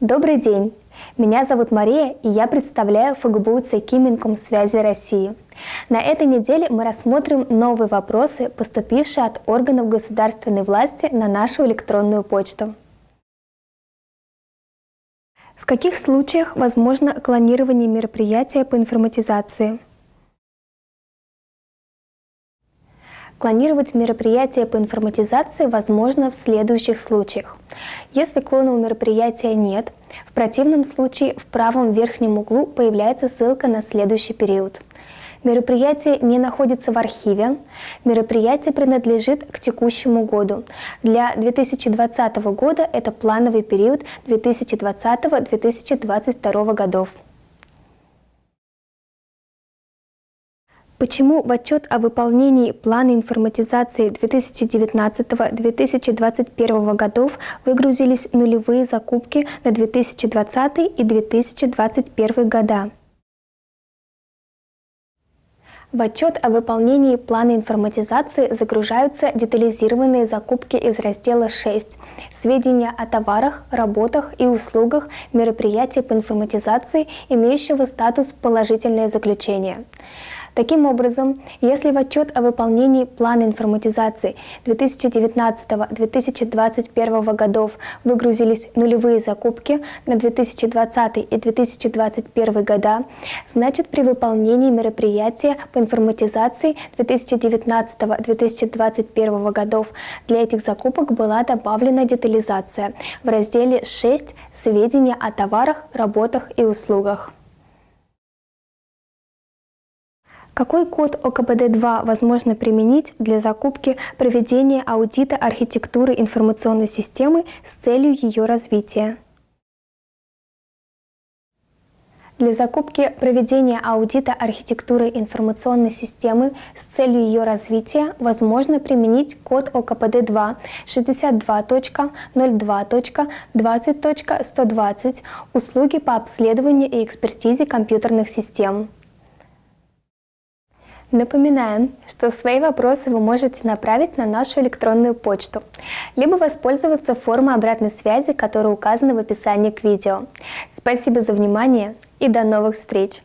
Добрый день! Меня зовут Мария, и я представляю ФГБУ ЦК Минкомсвязи России. На этой неделе мы рассмотрим новые вопросы, поступившие от органов государственной власти на нашу электронную почту. В каких случаях возможно клонирование мероприятия по информатизации? Клонировать мероприятие по информатизации возможно в следующих случаях. Если клона у мероприятия нет, в противном случае в правом верхнем углу появляется ссылка на следующий период. Мероприятие не находится в архиве, мероприятие принадлежит к текущему году. Для 2020 года это плановый период 2020-2022 годов. Почему в отчет о выполнении плана информатизации 2019-2021 годов выгрузились нулевые закупки на 2020 и 2021 года? В отчет о выполнении плана информатизации загружаются детализированные закупки из раздела 6 «Сведения о товарах, работах и услугах мероприятий по информатизации, имеющего статус «Положительное заключение». Таким образом, если в отчет о выполнении плана информатизации 2019-2021 годов выгрузились нулевые закупки на 2020 и 2021 года, значит при выполнении мероприятия по информатизации 2019-2021 годов для этих закупок была добавлена детализация в разделе 6 «Сведения о товарах, работах и услугах». Какой код ОКПД-2 возможно применить для закупки проведения аудита архитектуры информационной системы с целью ее развития? Для закупки проведения аудита архитектуры информационной системы с целью ее развития возможно применить код ОКПД-2 62.02.20.120 «Услуги по обследованию и экспертизе компьютерных систем». Напоминаем, что свои вопросы вы можете направить на нашу электронную почту, либо воспользоваться формой обратной связи, которая указана в описании к видео. Спасибо за внимание и до новых встреч!